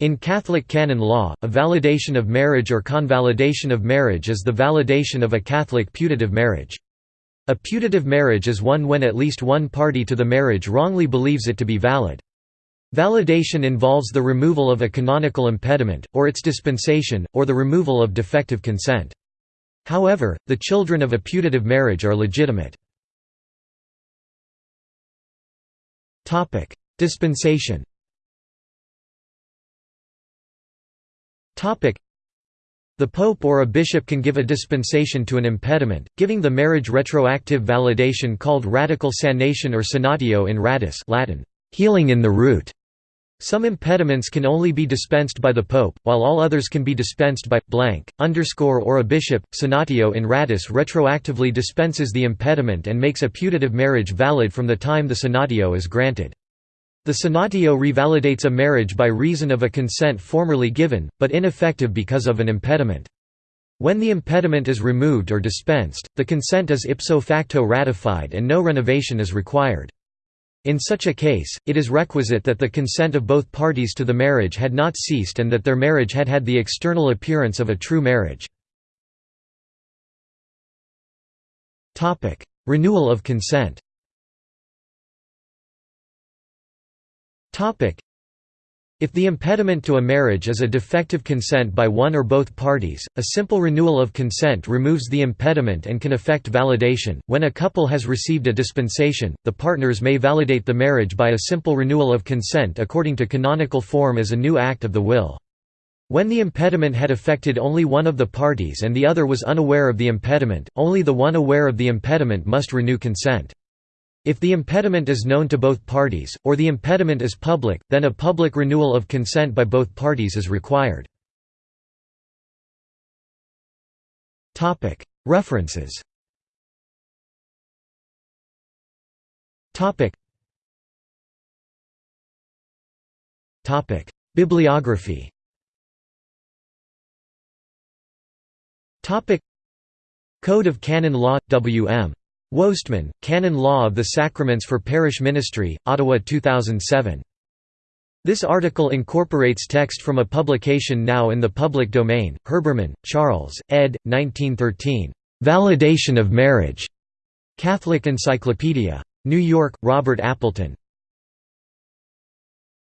In Catholic canon law, a validation of marriage or convalidation of marriage is the validation of a Catholic putative marriage. A putative marriage is one when at least one party to the marriage wrongly believes it to be valid. Validation involves the removal of a canonical impediment, or its dispensation, or the removal of defective consent. However, the children of a putative marriage are legitimate. Dispensation the pope or a bishop can give a dispensation to an impediment, giving the marriage retroactive validation called radical sanation or sanatio in radice Latin, healing in the root. Some impediments can only be dispensed by the pope, while all others can be dispensed by blank underscore or a bishop. Sanatio in radice retroactively dispenses the impediment and makes a putative marriage valid from the time the sanatio is granted. The sanatio revalidates a marriage by reason of a consent formerly given, but ineffective because of an impediment. When the impediment is removed or dispensed, the consent is ipso facto ratified and no renovation is required. In such a case, it is requisite that the consent of both parties to the marriage had not ceased and that their marriage had had the external appearance of a true marriage. Renewal of consent If the impediment to a marriage is a defective consent by one or both parties, a simple renewal of consent removes the impediment and can affect validation. When a couple has received a dispensation, the partners may validate the marriage by a simple renewal of consent according to canonical form as a new act of the will. When the impediment had affected only one of the parties and the other was unaware of the impediment, only the one aware of the impediment must renew consent. If the impediment is known to both parties, or the impediment is public, then a public renewal of consent by both parties is required. References. Bibliography. Code of Canon Law – W.M. Woestman, Canon Law of the Sacraments for Parish Ministry, Ottawa 2007. This article incorporates text from a publication now in the public domain, Herbermann, Charles, ed. 1913. "'Validation of Marriage' Catholic Encyclopedia. New York, Robert Appleton.